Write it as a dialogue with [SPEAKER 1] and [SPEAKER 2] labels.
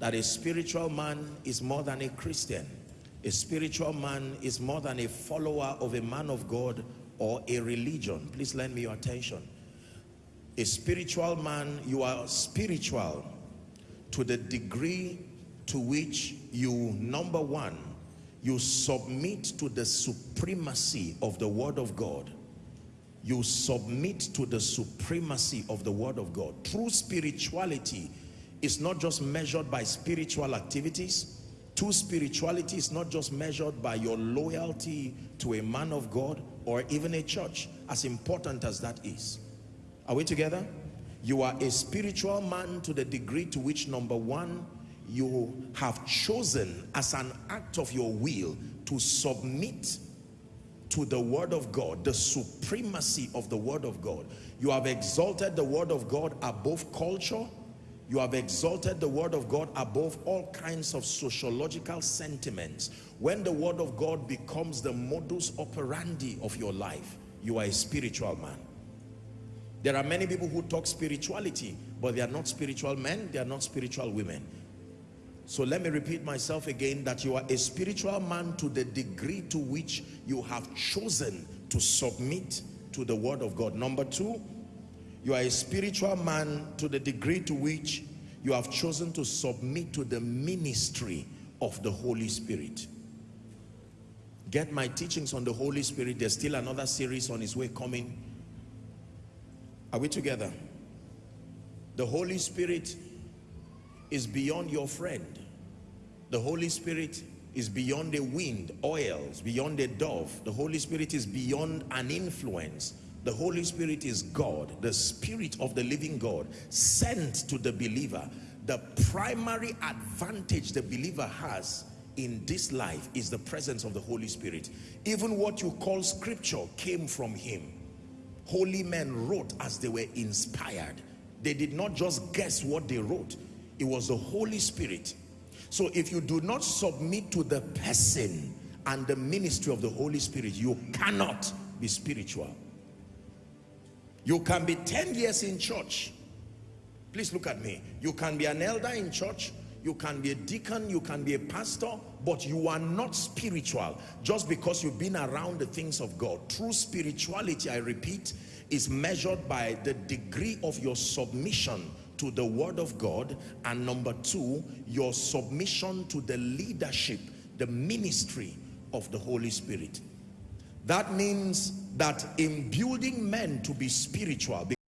[SPEAKER 1] that a spiritual man is more than a Christian. A spiritual man is more than a follower of a man of God or a religion. Please lend me your attention. A spiritual man, you are spiritual to the degree to which you, number one, you submit to the supremacy of the word of God. You submit to the supremacy of the word of God. True spirituality is not just measured by spiritual activities. True spirituality is not just measured by your loyalty to a man of God or even a church, as important as that is. Are we together? You are a spiritual man to the degree to which, number one, you have chosen as an act of your will to submit to the word of God, the supremacy of the word of God. You have exalted the word of God above culture. You have exalted the word of God above all kinds of sociological sentiments. When the word of God becomes the modus operandi of your life, you are a spiritual man. There are many people who talk spirituality, but they are not spiritual men, they are not spiritual women. So let me repeat myself again that you are a spiritual man to the degree to which you have chosen to submit to the word of God. Number two, you are a spiritual man to the degree to which you have chosen to submit to the ministry of the Holy Spirit. Get my teachings on the Holy Spirit. There's still another series on its way coming. Are we together? The Holy Spirit is beyond your friend. The Holy Spirit is beyond the wind, oils, beyond a dove. The Holy Spirit is beyond an influence. The Holy Spirit is God, the Spirit of the living God, sent to the believer. The primary advantage the believer has in this life is the presence of the Holy Spirit. Even what you call scripture came from him. Holy men wrote as they were inspired. They did not just guess what they wrote. It was the Holy Spirit. So if you do not submit to the person and the ministry of the Holy Spirit, you cannot be spiritual. You can be 10 years in church. Please look at me. You can be an elder in church. You can be a deacon. You can be a pastor. But you are not spiritual just because you've been around the things of God. True spirituality, I repeat, is measured by the degree of your submission to the word of God. And number two, your submission to the leadership, the ministry of the Holy Spirit. That means that in building men to be spiritual,